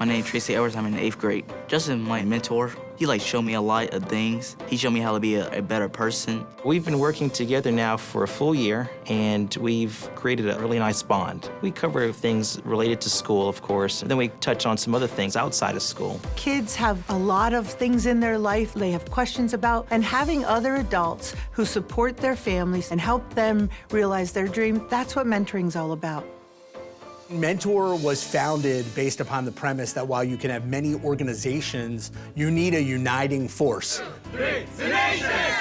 My name is Tracy Edwards. I'm in the eighth grade. Justin, my mentor, he like showed me a lot of things. He showed me how to be a, a, better person. We've been working together now for a full year, and we've created a really nice bond. We cover things related to school, of course, and then we touch on some other things outside of school. Kids have a lot of things in their life they have questions about, and having other adults who support their families and help them realize their dream, that's what mentoring's all about. Mentor was founded based upon the premise that while you can have many organizations, you need a uniting force.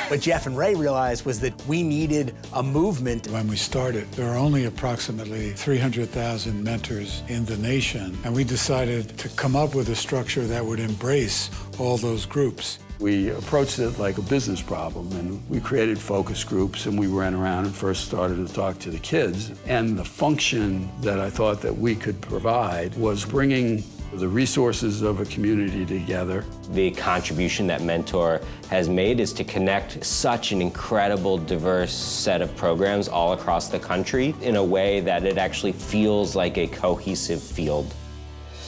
What Jeff and Ray realized was that we needed a movement. When we started, there were only approximately 300,000 mentors in the nation, and we decided to come up with a structure that would embrace all those groups. We approached it like a business problem, and we created focus groups, and we ran around and first started to talk to the kids. And the function that I thought that we could provide was bringing the resources of a community together. The contribution that Mentor has made is to connect such an incredible, diverse set of programs all across the country in a way that it actually feels like a cohesive field.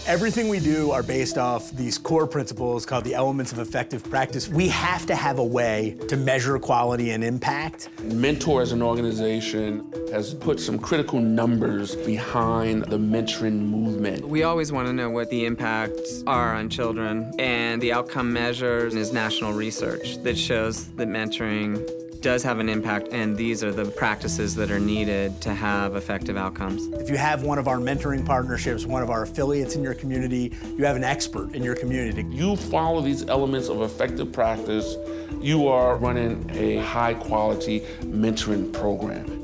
Everything we do are based off these core principles called the elements of effective practice. We have to have a way to measure quality and impact. Mentor as an organization has put some critical numbers behind the mentoring movement. We always want to know what the impacts are on children, and the outcome measures is national research that shows that mentoring does have an impact, and these are the practices that are needed to have effective outcomes. If you have one of our mentoring partnerships, one of our affiliates in your community, you have an expert in your community. You follow these elements of effective practice, you are running a high-quality mentoring program.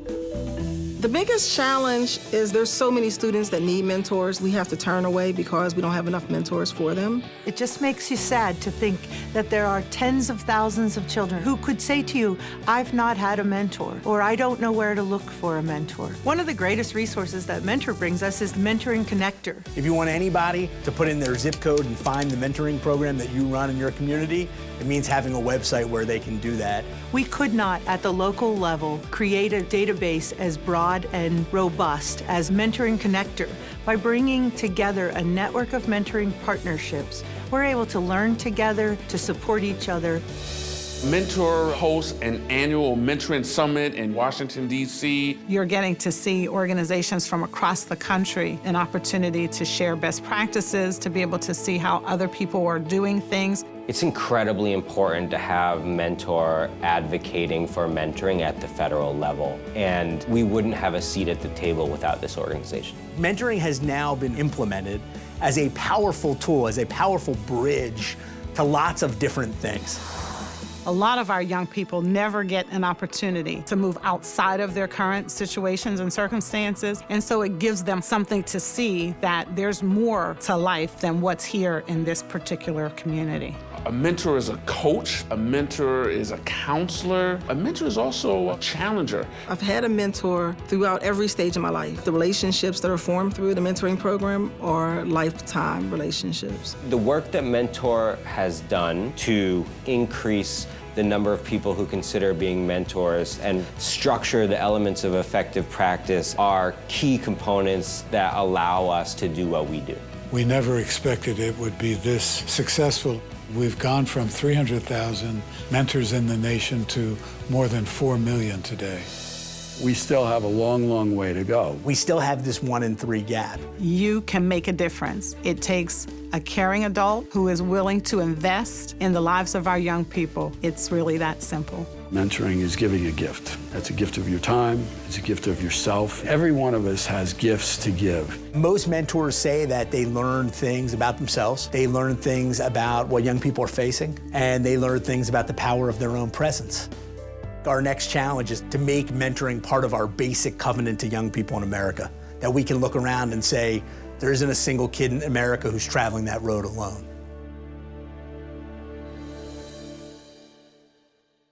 The biggest challenge is there's so many students that need mentors we have to turn away because we don't have enough mentors for them. It just makes you sad to think that there are tens of thousands of children who could say to you, I've not had a mentor, or I don't know where to look for a mentor. One of the greatest resources that Mentor brings us is the Mentoring Connector. If you want anybody to put in their zip code and find the mentoring program that you run in your community, it means having a website where they can do that. We could not, at the local level, create a database as broad and robust as Mentoring Connector. By bringing together a network of mentoring partnerships, we're able to learn together, to support each other. Mentor hosts an annual mentoring summit in Washington, D.C. You're getting to see organizations from across the country, an opportunity to share best practices, to be able to see how other people are doing things. It's incredibly important to have Mentor advocating for mentoring at the federal level, and we wouldn't have a seat at the table without this organization. Mentoring has now been implemented as a powerful tool, as a powerful bridge to lots of different things. A lot of our young people never get an opportunity to move outside of their current situations and circumstances, and so it gives them something to see that there's more to life than what's here in this particular community. A mentor is a coach, a mentor is a counselor, a mentor is also a challenger. I've had a mentor throughout every stage of my life. The relationships that are formed through the mentoring program are lifetime relationships. The work that Mentor has done to increase the number of people who consider being mentors and structure the elements of effective practice are key components that allow us to do what we do. We never expected it would be this successful. We've gone from 300,000 mentors in the nation to more than 4 million today. We still have a long, long way to go. We still have this one in three gap. You can make a difference. It takes a caring adult who is willing to invest in the lives of our young people. It's really that simple. Mentoring is giving a gift. That's a gift of your time, it's a gift of yourself. Every one of us has gifts to give. Most mentors say that they learn things about themselves, they learn things about what young people are facing, and they learn things about the power of their own presence. Our next challenge is to make mentoring part of our basic covenant to young people in America, that we can look around and say, there isn't a single kid in America who's traveling that road alone.